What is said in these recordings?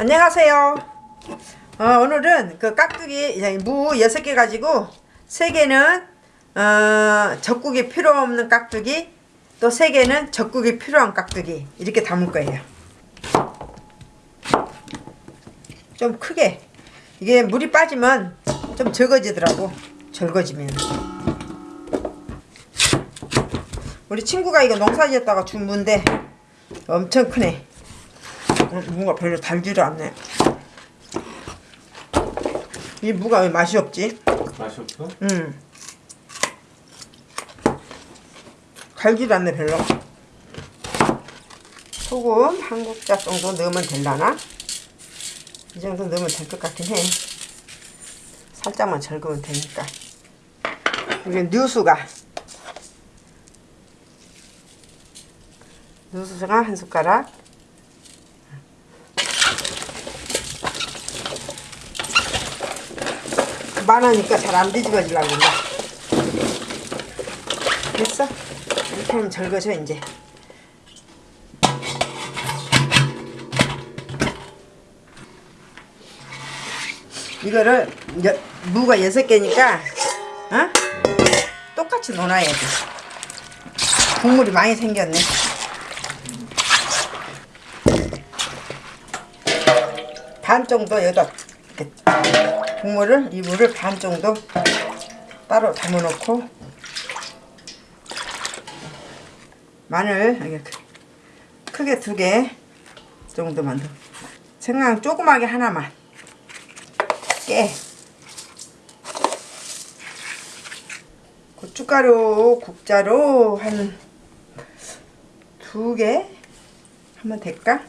안녕하세요. 어, 오늘은 그 깍두기 무 6개 가지고 3개는 어, 젖국이 필요 없는 깍두기 또 3개는 젖국이 필요한 깍두기. 이렇게 담을 거예요. 좀 크게. 이게 물이 빠지면 좀 적어지더라고. 절거지면. 우리 친구가 이거 농사 지었다가 준 무인데 엄청 크네 어, 무가 별로 달지를 않네 이 무가 왜 맛이 없지? 맛이 없어? 음. 달지도 않네 별로 소금 한 국자 정도 넣으면 될라나? 이 정도 넣으면 될 것 같긴 해 살짝만 절으면 되니까 이게 뉴수가 뉴수가 한 숟가락 많으니까 잘 안 뒤집어지려고 그런다. 됐어? 이렇게 하면 절거져 이제. 이거를 여, 무가 여섯 개니까 어? 똑같이 놓아야 돼. 국물이 많이 생겼네. 반 정도 이렇게 국물을 이 물을 반 정도 따로 담아 놓고 마늘 이렇게 크게 두 개 정도만 더 생강 조그맣게 하나만 깨 고춧가루 국자로 한 두 개 하면 될까?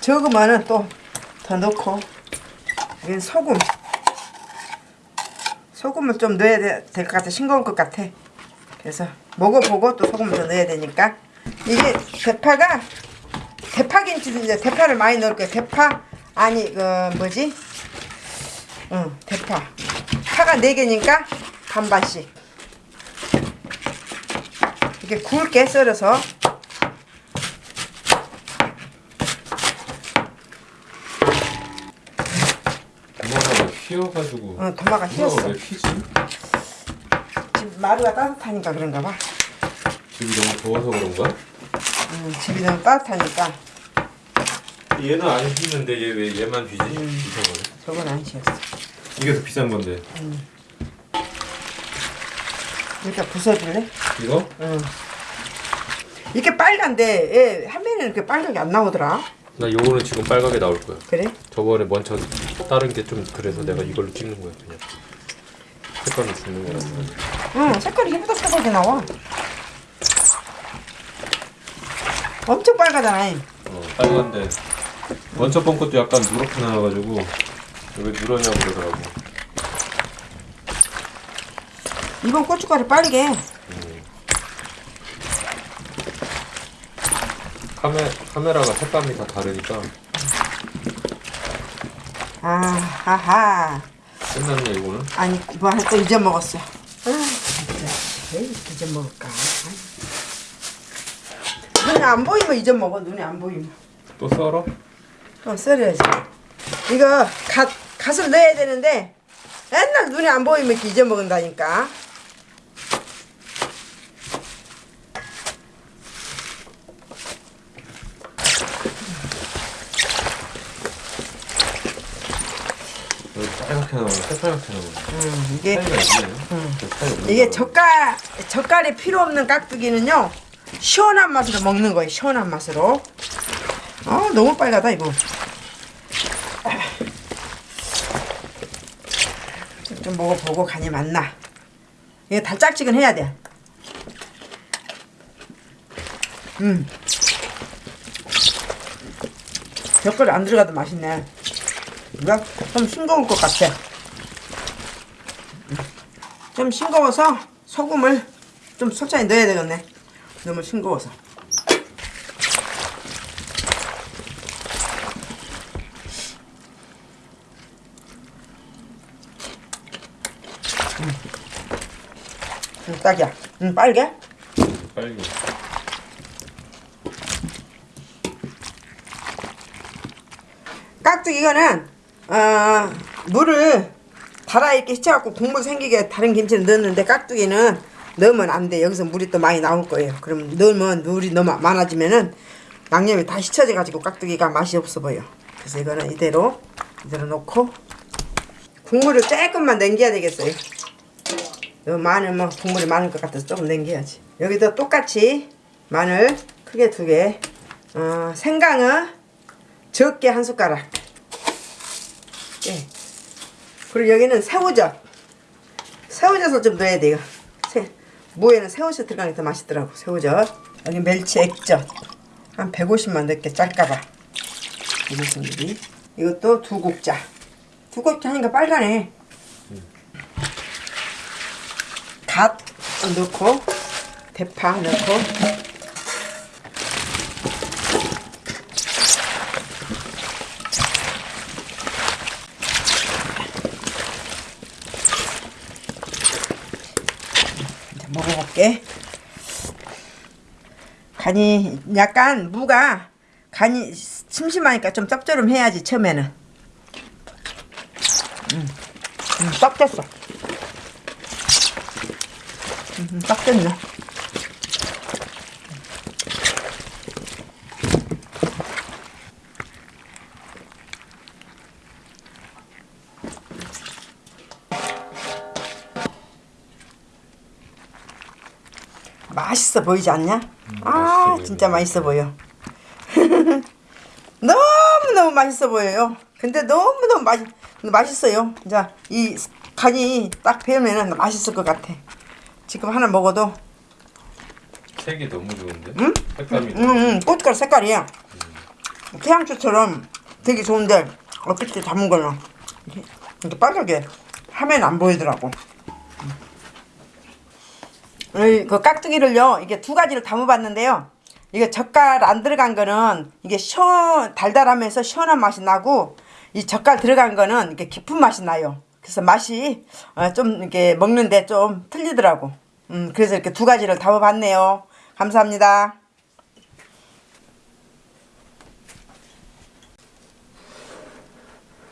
적으면은 또 더 넣고. 여기 소금. 소금을 좀 넣어야 될 것 같아. 싱거울 것 같아. 그래서 먹어보고 또 소금을 더 넣어야 되니까. 이게 대파가 대파김치 이제 대파를 많이 넣을 거예요. 대파 아니 그 뭐지? 응 대파. 파가 4개니까 반반씩. 이렇게 굵게 썰어서 도마가 휘어가지고 어, 도마가 휘었어. 왜 휘지? 지금 마루가 따뜻하니까 그런가 봐 집이 너무 더워서 그런가? 음, 집이 너무 따뜻하니까 얘는 안 휘는데 얘 왜 얘만 휘지? 음. 저건 안 휘었어 이게 더 비싼 건데 이렇게 부숴줄래? 이거? 응. 이렇게 빨간데 얘 화면에 이렇게 빨갛게 안 나오더라 나 요거는 지금 빨갛게 나올 거야 그래? 저번에 먼저 다른 게 좀 그래서 내가 이걸로 찍는 거야 그냥. 색깔을 주는 거야 응 색깔이 색깔이 나와. 엄청 빨갛잖아. 어, 빨간데. 먼저 번 것도 약간 누렇게 나와가지고 왜 누러냐고 그러더라고. 이번 고춧가루 빨개 카메, 카메라가 색감이 다 다르니까 아하하. 끝났네 이거는? 아니 뭐할거 잊어먹었어. 아 진짜. 왜 이렇게 잊어먹을까? 눈에 안 보이면 잊어먹어 눈에 안 보이면. 또 썰어? 어 썰어야지. 이거 갓, 갓을 넣어야 되는데 맨날 눈에 안 보이면 이렇게 잊어먹는다니까 빨갛게 새빨갛게 음, 이게 있네 그. 젓갈 젓갈이 필요 없는 깍두기는요 시원한 맛으로 먹는 거예요 시원한 맛으로. 어 너무 빨갛다 이거. 좀 먹어보고 간이 맞나? 이게 달짝지근 해야 돼. 음. 젓갈이 안 들어가도 맛있네 이거 좀 싱거울 것 같아 좀 싱거워서 소금을 좀 솔찬히 넣어야 되겠네. 너무 싱거워서. 음. 음, 딱이야. 음, 빨개? 빨개 깍두기 이거는 어, 물을 달아 이렇게 휘쳐갖고 국물 생기게 다른 김치를 넣었는데 깍두기는 넣으면 안 돼. 여기서 물이 또 많이 나올 거예요. 그럼 넣으면 물이 너무 많아지면은 양념이 다 휘쳐져 가지고 깍두기가 맛이 없어 보여. 그래서 이거는 이대로 이대로 놓고 국물을 조금만 남겨야 되겠어요. 너무 많으면 국물이 많을 것 같아서 조금 남겨야지. 여기도 똑같이 마늘 크게 두 개, 어, 생강은 적게 한 숟가락. 예. 그리고 여기는 새우젓. 새우젓을 좀 넣어야 돼요. 새, 무에는 새우젓 들어가는 게 더 맛있더라고. 새우젓. 여기 멸치 액젓. 한 150만 넣게 짤까봐. 이것은 이것도 두 국자. 두 국자 하니까 빨간해. 갓 넣고 대파 넣고 먹어볼게. 간이 약간 무가 간이 심심하니까 좀 짭조름해야지 처음에는. 음, 음, 딱 됐어. 음, 딱 됐네. 맛있어 보이지 않냐? 아 맛있어. 진짜 맛있어 보여. 너무 너무 맛있어 보여요. 근데 너무 너무 맛 맛있어요. 자, 이 간이 딱 배우면은 맛있을 것 같아. 지금 하나 먹어도 색이 너무 좋은데? 응? 색감이 음, 음, 고춧가루 색깔이야. 태양초처럼 되게 좋은데 어떻게 담은 이렇게, 이렇게 빨갛게 하면 안 보이더라고. 이, 그 깍두기를요 이게 두 가지를 담아봤는데요. 이게 젓갈 안 들어간 거는 이게 시원 달달하면서 시원한 맛이 나고 이 젓갈 들어간 거는 이렇게 깊은 맛이 나요. 그래서 맛이 어, 좀 이렇게 먹는데 좀 틀리더라고. 음, 그래서 이렇게 두 가지를 담아봤네요. 감사합니다.